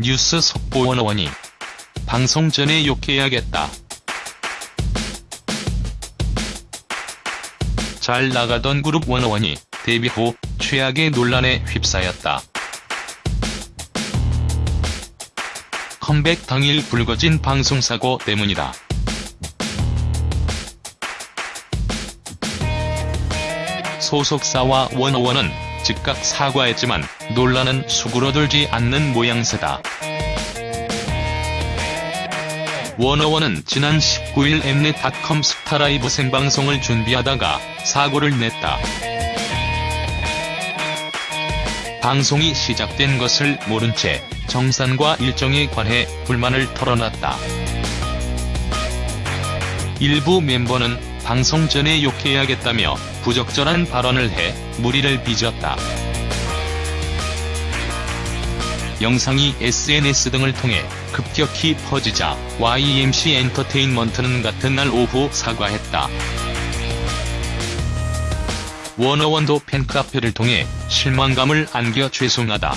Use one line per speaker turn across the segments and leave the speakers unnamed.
뉴스 속보 원어원이 방송 전에 욕해야겠다. 잘 나가던 그룹 원어원이 데뷔 후 최악의 논란에 휩싸였다. 컴백 당일 불거진 방송사고 때문이다. 소속사와 원어원은 즉각 사과했지만 논란은 수그러들지 않는 모양새다. 워너원은 지난 19일 엠넷닷컴 스타라이브 생방송을 준비하다가 사고를 냈다. 방송이 시작된 것을 모른 채 정산과 일정에 관해 불만을 털어놨다. 일부 멤버는 방송 전에 욕해야겠다며 부적절한 발언을 해 무리를 빚었다. 영상이 SNS 등을 통해 급격히 퍼지자 YMC 엔터테인먼트는 같은 날 오후 사과했다. 워너원도 팬카페를 통해 실망감을 안겨 죄송하다.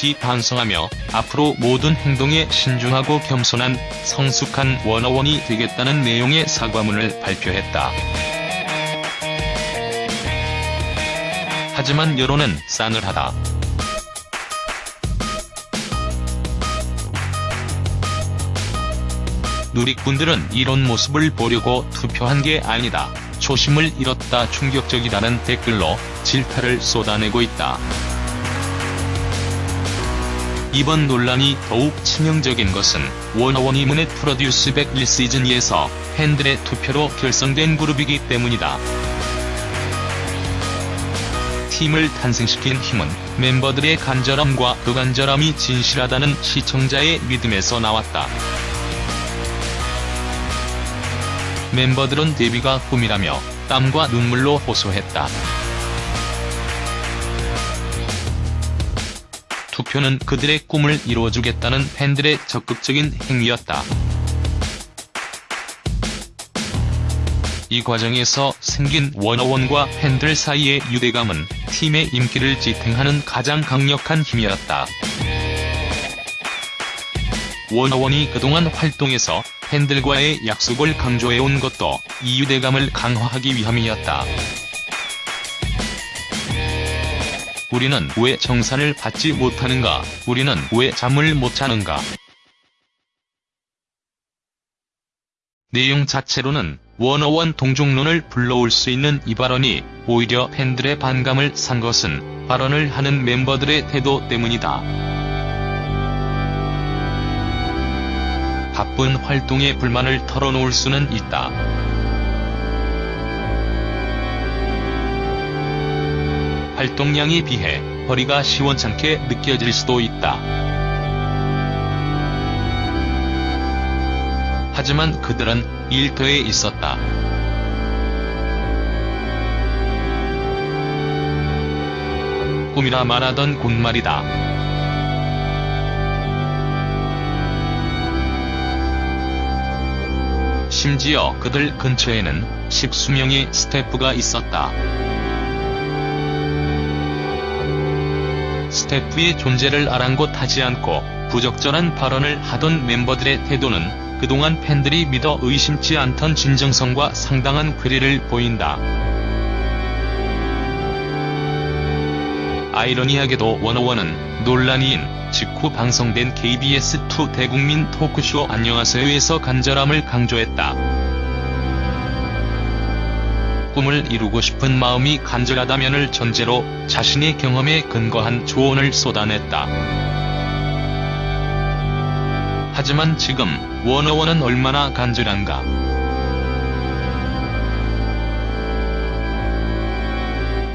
깊이 반성하며 앞으로 모든 행동에 신중하고 겸손한 성숙한 워너원이 되겠다는 내용의 사과문을 발표했다. 하지만 여론은 싸늘하다. 누리꾼들은 이런 모습을 보려고 투표한 게 아니다. 초심을 잃었다 충격적이다는 댓글로 질타를 쏟아내고 있다. 이번 논란이 더욱 치명적인 것은 워너원이 문의 프로듀스 101 시즌2에서 팬들의 투표로 결성된 그룹이기 때문이다. 팀을 탄생시킨 힘은 멤버들의 간절함과 그 간절함이 진실하다는 시청자의 믿음에서 나왔다. 멤버들은 데뷔가 꿈이라며 땀과 눈물로 호소했다. 투표는 그들의 꿈을 이루어주겠다는 팬들의 적극적인 행위였다. 이 과정에서 생긴 워너원과 팬들 사이의 유대감은 팀의 인기를 지탱하는 가장 강력한 힘이었다. 워너원이 그동안 활동에서 팬들과의 약속을 강조해온 것도 이 유대감을 강화하기 위함이었다. 우리는 왜 정산을 받지 못하는가? 우리는 왜 잠을 못 자는가? 내용 자체로는 워너원 동중론을 불러올 수 있는 이 발언이 오히려 팬들의 반감을 산 것은 발언을 하는 멤버들의 태도 때문이다. 바쁜 활동에 불만을 털어놓을 수는 있다. 활동량에 비해 허리가 시원찮게 느껴질 수도 있다. 하지만 그들은 일터에 있었다. 꿈이라 말하던 곳말이다. 심지어 그들 근처에는 십수명의 스태프가 있었다. 스태프의 존재를 아랑곳하지 않고 부적절한 발언을 하던 멤버들의 태도는 그동안 팬들이 믿어 의심치 않던 진정성과 상당한 괴리를 보인다. 아이러니하게도 워너원은 논란이인 직후 방송된 KBS2 대국민 토크쇼 안녕하세요에서 간절함을 강조했다. 꿈을 이루고 싶은 마음이 간절하다면을 전제로 자신의 경험에 근거한 조언을 쏟아냈다. 하지만 지금 워너원은 얼마나 간절한가.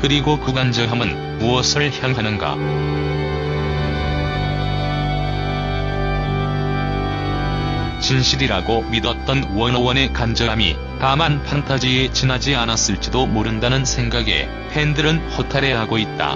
그리고 그 간절함은 무엇을 향하는가. 진실이라고 믿었던 워너원의 간절함이 다만 판타지에 지나지 않았을지도 모른다는 생각에 팬들은 허탈해하고 있다.